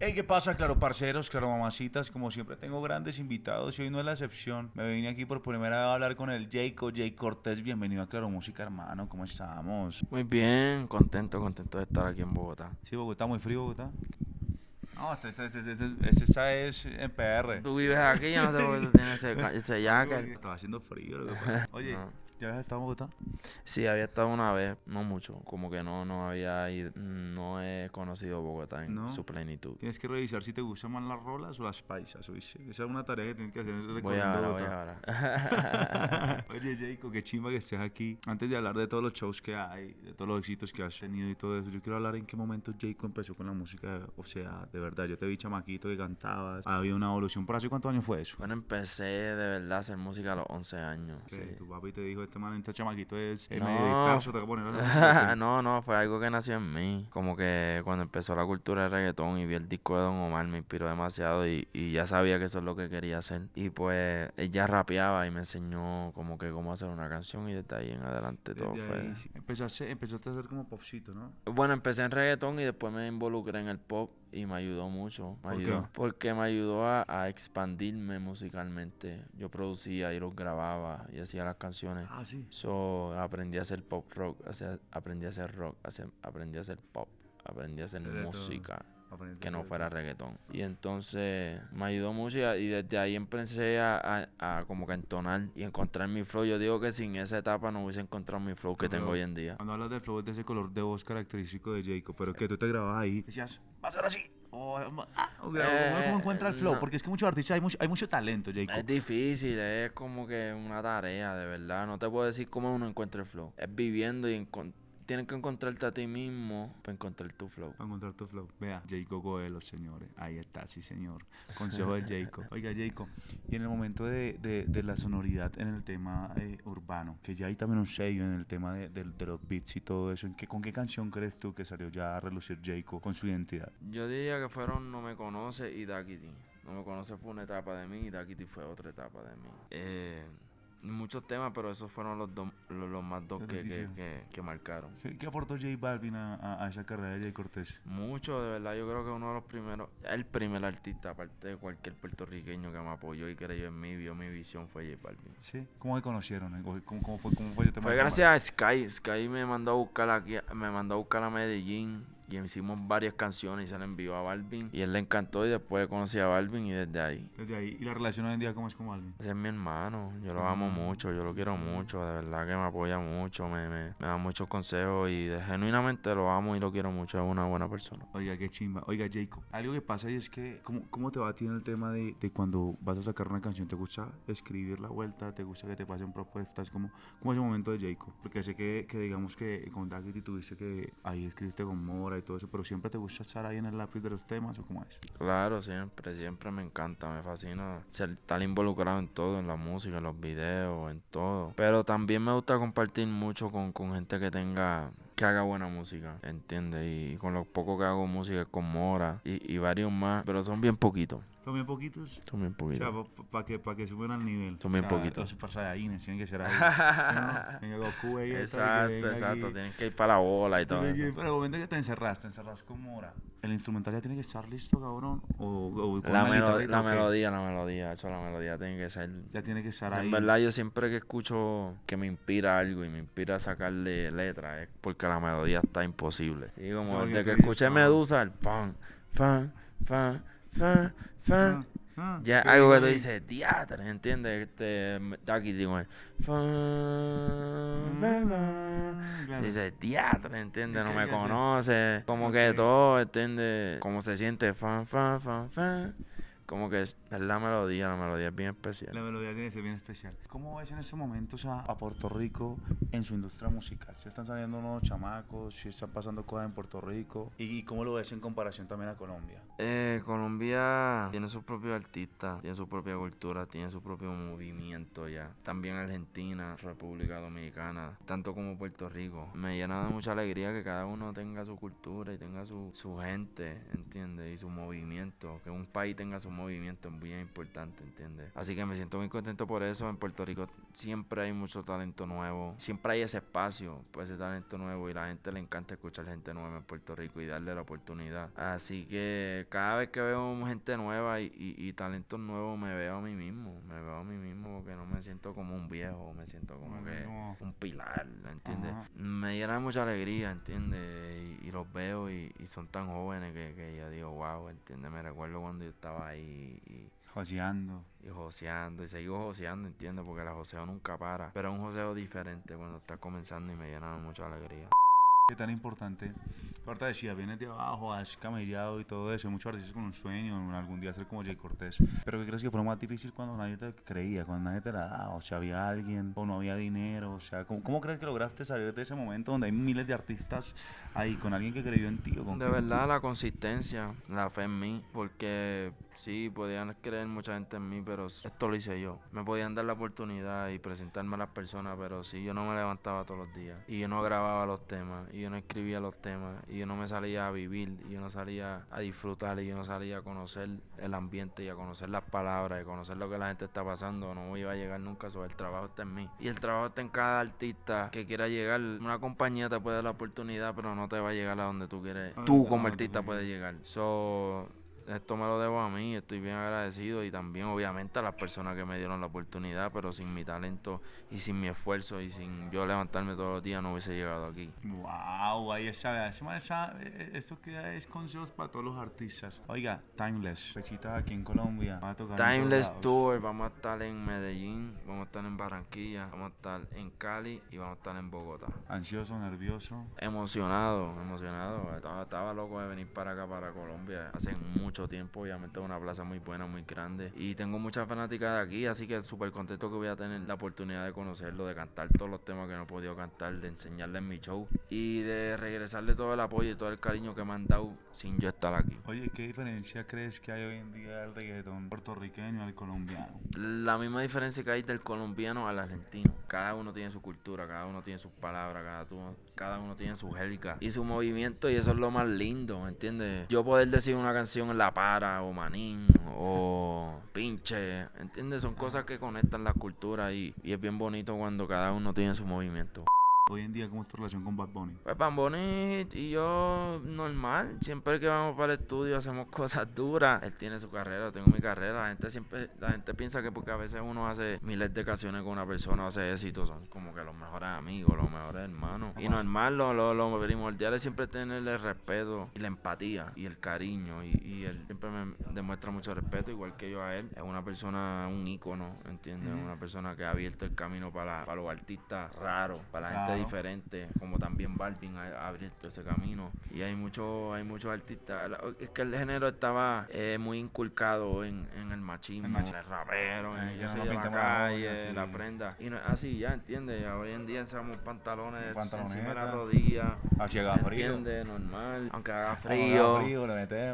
Hey, ¿qué pasa, claro, parceros, claro, mamacitas? Como siempre tengo grandes invitados y hoy no es la excepción. Me vine aquí por primera vez a hablar con el Jacob, Jay Cortés. Bienvenido a Claro Música, hermano. ¿Cómo estamos? Muy bien, contento, contento de estar aquí en Bogotá. Sí, Bogotá, muy frío, Bogotá. No, este, este, este, este, este- esta es en PR. Tú vives aquí, yo no sé por qué tú tienes ese, ese jacket. Estaba haciendo frío, lo que pasa. Oye, No. ¿Ya has estado en Bogotá? Sí, había estado una vez, no mucho, como que no, no había ido, no he conocido Bogotá en ¿No? su plenitud. Tienes que revisar si te gustan más las rolas o las paisas, ¿oíste? Esa es una tarea que tienes que hacer Voy recorriendo ahora, voy ahora. Oye, Jacob, qué chimba que estés aquí. Antes de hablar de todos los shows que hay, de todos los éxitos que has tenido y todo eso, yo quiero hablar en qué momento Jacob empezó con la música. O sea, de verdad, yo te vi chamaquito que cantabas, había una evolución. ¿Por hace cuántos años fue eso? Bueno, empecé de verdad a hacer música a los 11 años. Sí. tu papi te dijo, este man, este chamaquito es el No. medio dictazo, te voy a poner a hacer música". no, no, fue algo que nació en mí. Como que cuando empezó la cultura del reggaetón y vi el disco de Don Omar me inspiró demasiado y, y ya sabía que eso es lo que quería hacer. Y pues ella rapeaba y me enseñó como que cómo hacer una canción y desde ahí en adelante todo Desde fue... ahí, sí. empezaste, empezaste a hacer como popcito, ¿no? Bueno, empecé en reggaetón y después me involucré en el pop y me ayudó mucho. Me ¿Por qué? Porque me ayudó a, a expandirme musicalmente. Yo producía y los grababa y hacía las canciones. Ah, sí. So, aprendí a hacer pop rock, aprendí a hacer rock, aprendí a hacer pop, aprendí a hacer todo. Que no fuera reggaetón. Y entonces me ayudó mucho y, desde ahí empecé a, a- a como que entonar y encontrar mi flow. Yo digo que sin esa etapa no hubiese encontrado mi flow que tengo hoy en día. Cuando hablas del flow es de ese color de voz característico de Jacob, pero que tú te grababas ahí. Decías, va a ser así. O, ah, o grabo, ¿cómo- Eh, ¿Cómo encuentra el flow? no. Porque es que muchos artistas hay mucho, hay mucho talento, Jacob. Es difícil, es como que una tarea, de verdad. No te puedo decir cómo uno encuentra el flow. Es viviendo y encon- tienes que encontrarte a ti mismo para encontrar tu flow. Para encontrar tu flow. Vea, Jacob Goelo, señores. Ahí está, sí, señor. Consejo de Jacob. Oiga, Jacob, y en el momento de, de- de la sonoridad en el tema eh, urbano, que ya hay también un sello en el tema de, de- de los beats y todo eso, ¿en qué, ¿con qué canción crees tú que salió ya a relucir Jacob con su identidad? Yo diría que fueron No Me Conoce y Dakiti. No Me Conoce fue una etapa de mí y Dakiti fue otra etapa de mí. Eh, muchos temas, pero esos fueron los, dos- los, los más dos que, que, que- que marcaron. ¿Qué, qué aportó J Balvin a, a- a esa carrera de Jay Cortés? Mucho, de verdad, yo creo que uno de los primeros, el primer artista, aparte de cualquier puertorriqueño que me apoyó y creyó en mí, vio mi visión, fue J Balvin. Sí. ¿Cómo se conocieron? ¿Cómo, cómo fue, cómo fue el tema Fue gracias a Sky. Sky me mandó a buscar aquí, me mandó a buscar a Medellín y hicimos varias canciones y se la envió a Balvin y él le encantó y después conocí a Balvin y desde ahí. Desde ahí. ¿Y la relación hoy en día cómo es con Balvin? Ese es mi hermano, yo lo amo Mm, mucho, yo lo quiero mucho, de verdad que me apoya mucho, me, me, me da muchos consejos y de- genuinamente lo amo y lo quiero mucho, es una buena persona. Oiga, qué chimba. Oiga, Jacob, algo que pasa y es que, ¿cómo, cómo te va a ti en el tema de, de cuando vas a sacar una canción? ¿Te gusta escribir la vuelta? ¿Te gusta que te pasen propuestas? ¿Cómo, cómo es el momento de Jacob? Porque sé que, que digamos que con Daggett tuviste que ahí escribiste con Mora y todo eso, pero siempre te gusta estar ahí en el lápiz de los temas o cómo es? Claro, siempre, siempre me encanta, me fascina ser, estar involucrado en todo, en la música, en los videos, en todo. Pero también me gusta compartir mucho con, con gente que tenga, que haga buena música, ¿entiendes? Y, con lo poco que hago música con Mora y, y varios más, pero son bien poquitos, ¿Son bien poquitos? son bien O sea, poquitos. para que, pa que suban al nivel. Bien O sea, poquitos. Los Super Saiyajines tienen que ser ahí. ¿sí, no? Goku que Exacto, venga exacto, aquí. tienen que ir para la bola y todo Pero eso. el momento que te encerras, te encerras con Mora. ¿El instrumental ya tiene que estar listo, cabrón? ¿O, o con La, melo- la o qué? melodía, la melodía, eso la melodía tiene que ser Ya tiene que estar ahí. En verdad, yo siempre que escucho que me inspira algo y me inspira a sacarle letra es porque la melodía está imposible. Sí, como desde que escuché. Medusa, el fan, fan, fan, fan, fan. Ah, Ya ¿qué algo que tú dices, teatro, ¿entiendes? Este, aquí digo, fan, fan, fan. Claro. Dice teatro, ¿entiendes? No me conoce. Como que todo, ¿entiendes? Cómo se siente, fan, fan, fan, fan. Como que es, es la melodía, la melodía es bien especial. La melodía tiene que ser bien especial. ¿Cómo ves en estos momentos a, a Puerto Rico en su industria musical? ¿Se están saliendo nuevos chamacos? ¿Si están pasando cosas en Puerto Rico? ¿Y, y cómo lo ves en comparación también a Colombia? Eh, Colombia tiene su propio artista, tiene su propia cultura, tiene su propio movimiento ya. También Argentina, República Dominicana, tanto como Puerto Rico. Me llena de mucha alegría que cada uno tenga su cultura y tenga su, su gente, ¿entiendes? Y su movimiento, que un país tenga su un movimiento muy importante, ¿entiendes? Así que me siento muy contento por eso. En Puerto Rico siempre hay mucho talento nuevo, siempre hay ese espacio para ese talento nuevo y la gente le encanta escuchar gente nueva en Puerto Rico y darle la oportunidad. Así que cada vez que veo gente nueva y, y, talentos nuevos me veo a mí mismo, me veo a mí mismo porque no me siento como un viejo, me siento como que un pilar, ¿entiendes? Me llena mucha alegría, ¿entiendes? Y, los veo y, son tan jóvenes que, que yo digo, wow, ¿entiendes? Me recuerdo cuando yo estaba ahí y... Joseando. Y joseando, y sigo joseando, entiendo, porque la joseo nunca para. Pero es un joseo diferente cuando está comenzando y me llena mucha alegría. ¿Qué tan importante? Ahorita decía, vienes de abajo, has camellado y todo eso. Muchos artistas con un sueño, algún día ser como Jay Cortés. Pero ¿qué crees que fue lo más difícil cuando nadie te creía, cuando nadie te la daba? O sea, había alguien o no había dinero. O sea, ¿cómo, cómo crees que lograste salir de ese momento donde hay miles de artistas ahí con alguien que creyó en ti? O de verdad, la consistencia, la fe en mí. Porque sí, podían creer mucha gente en mí, pero esto lo hice yo. Me podían dar la oportunidad y presentarme a las personas, pero sí, yo no me levantaba todos los días. Y yo no grababa los temas y yo no escribía los temas y yo no me salía a vivir y yo no salía a disfrutar y yo no salía a conocer el ambiente y a conocer las palabras y a conocer lo que la gente está pasando, no iba a llegar nunca, sobre el trabajo está en mí. Y el trabajo está en cada artista que quiera llegar. Una compañía te puede dar la oportunidad, pero no te va a llegar a donde tú quieres. Tú como artista puedes llegar. So, esto me lo debo a mí, estoy bien agradecido y también obviamente a las personas que me dieron la oportunidad, pero sin mi talento y sin mi esfuerzo y sin yo levantarme todos los días no hubiese llegado aquí. Wow, ahí está, esto que es consejos para todos los artistas. Oiga, Timeless, fechitas aquí en Colombia, a tocar Timeless Tour, vamos a estar en Medellín, vamos a estar en Barranquilla, vamos a estar en Cali y vamos a estar en Bogotá. Ansioso, nervioso. Emocionado, emocionado. Estaba, estaba loco de venir para acá, para Colombia, hace mucho tiempo. Obviamente es una plaza muy buena, muy grande. Y tengo muchas fanáticas de aquí, así que súper contento que voy a tener la oportunidad de conocerlo, de cantar todos los temas que no he podido cantar, de enseñarle en mi show y de regresarle todo el apoyo y todo el cariño que me han dado sin yo estar aquí. Oye, ¿qué diferencia crees que hay hoy en día del reggaetón puertorriqueño al colombiano? La misma diferencia que hay del colombiano al argentino. Cada uno tiene su cultura, cada uno tiene sus palabras, cada uno, cada uno tiene su jerga y su movimiento y eso es lo más lindo, ¿me entiendes? Yo poder decir una canción en la para o Manín o Pinche, ¿entiendes? Son cosas que conectan la cultura y, y es bien bonito cuando cada uno tiene su movimiento. Hoy en día, ¿cómo es tu relación con Bad Bunny? Pues Bad Bunny y yo, normal. Siempre que vamos para el estudio hacemos cosas duras. Él tiene su carrera, tengo mi carrera. La gente siempre, la gente piensa que porque a veces uno hace miles de canciones con una persona, hace éxito, son como que los mejores amigos, los mejores hermanos. Y normal, lo, lo, lo primordial es siempre tenerle el respeto y la empatía y el cariño. Y, y, él siempre me demuestra mucho respeto, igual que yo a él. Es una persona, un ícono, ¿entiendes? Una persona que ha abierto el camino para, para los artistas raros, para la gente diferente, como también Balvin ha, abierto ese camino. Y hay muchos hay muchos artistas. Es que el género estaba eh, muy inculcado en, en el machismo, el, el rapero, en yo la calle, la prenda. Y no, así ya, ¿entiendes? Hoy en día usamos pantalones encima de la rodilla. Así haga frío. Normal, aunque haga frío.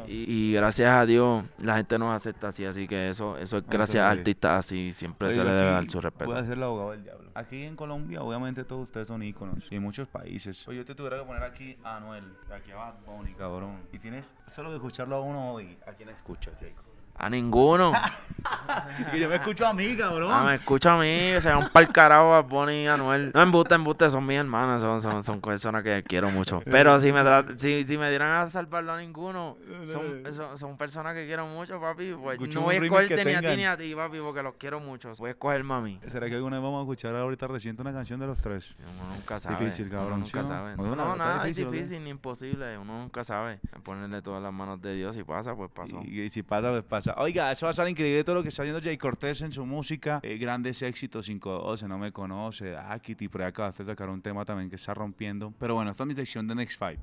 y, gracias a Dios la gente nos acepta así, así que eso eso es gracias a artistas así, siempre se le debe dar su respeto. Puede ser el abogado del diablo. Aquí en Colombia, obviamente todos ustedes son íconos y en muchos países. Oye, yo te tuviera que poner aquí a Anuel, aquí a Bad Bunny, cabrón. Y tienes solo que escucharlo a uno hoy. ¿A quién escuchas, Jacob? A ninguno. y yo me escucho a mí, cabrón. Ah, me escucho a mí, se un par carajo a Bonnie y Anuel. No, embuste, embuste, son mis hermanas, son, son, son personas que quiero mucho. Pero si me, si, si me dieran a salvarlo a ninguno, son, son, son personas que quiero mucho, papi. Pues no voy a escogerte ni a ti ni a ti, papi, porque los quiero mucho. Voy a escoger mami. ¿Será que alguna vez vamos a escuchar ahorita reciente una canción de los tres? Uno nunca sabe. Difícil, cabrón. Uno nunca sabe. No, no, nada, es difícil ni imposible. Uno nunca sabe. Ponerle todas las manos de Dios. Si pasa, pues pasó. Y, si pasa, pues pasa. Oiga, eso va a salir increíble todo lo que está haciendo Jay Cortés en su música. Eh, grandes éxitos, 512, No Me Conoce, Ah, Kitty, por ahí acabaste de sacar un tema también que está rompiendo. Pero bueno, esta es mi sección de Next Five.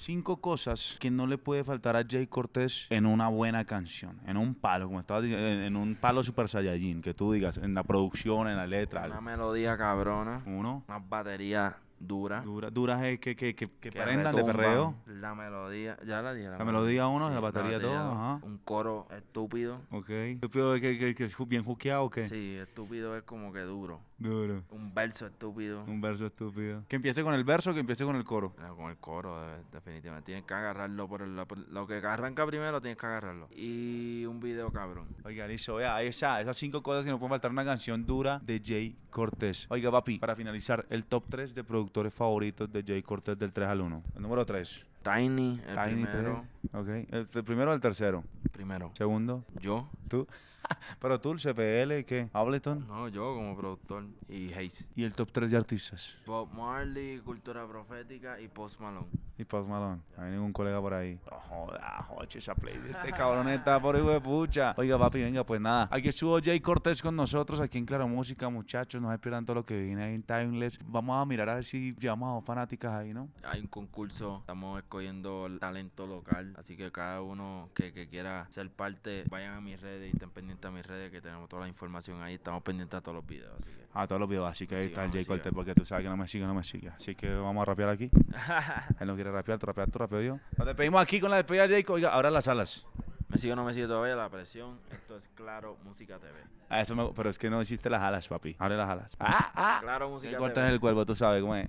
Cinco cosas que no le puede faltar a Jay Cortés en una buena canción, en un palo, como estaba diciendo, en un palo Super Saiyajin, que tú digas, en la producción, en la letra. Una melodía cabrona. Uno. Una batería dura. Dura, dura es que, que, que, que prendan de perreo. La melodía, ya la dije. La melodía uno, la batería batería dos, dos, ajá. Un coro estúpido. Ok. ¿Estúpido que, que, que es bien juqueado o qué? Sí, estúpido es como que duro. Duro. Un verso estúpido. Un verso estúpido. Que empiece con el verso o que empiece con el coro. No, con el coro, de- definitivamente. Tienes que agarrarlo por, el, por lo que arranca primero, tienes que agarrarlo. Y un video cabrón. Oiga, listo, vea, está, esas cinco cosas que no pueden faltar una canción dura de Jay Cortés. Oiga, papi, para finalizar, el top 3 de productores favoritos de Jay Cortés del 3 al 1. El número 3. Tiny, el Tiny primero. 3. Ok. El, el primero o el tercero. Primero. Segundo. Yo. Tú. Pero tú, el CPL, ¿qué? Ableton. No, yo como productor. Y Hayes. Y el top 3 de artistas. Bob Marley, Cultura Profética y Post Malone. Y Post Malone. Hay ningún colega por ahí. No joda, joche esa playlist. Este cabrón está por hijo de pucha. Oiga, papi, venga, pues nada. Aquí estuvo Jay Cortés con nosotros aquí en Claro Música, muchachos. No se pierdan todo lo que viene ahí en Timeless. Vamos a mirar a ver si llevamos a dos fanáticas ahí, ¿no? Hay un concurso, estamos escogiendo el talento local, así que cada uno que, que quiera ser parte, vayan a mis redes y estén pendientes a mis redes que tenemos toda la información ahí, estamos pendientes a todos los videos, así que... A todos los videos. Así que ahí Sí, está el Jay Cortés, porque tú sabes que no me sigue, no me sigue. Así que vamos a rapear aquí. Él no quiere rapear, tú rapeas, tú rapeo yo. Nos despedimos aquí con la despedida de Jay. Oiga, ahora las alas. me sigue o no me sigue todavía la presión, esto es Claro Música TV. Ah, eso me- pero es que no hiciste las alas, papi. Abre las alas. Ah, ah. Claro Música TV. el cuervo, tú sabes cómo es.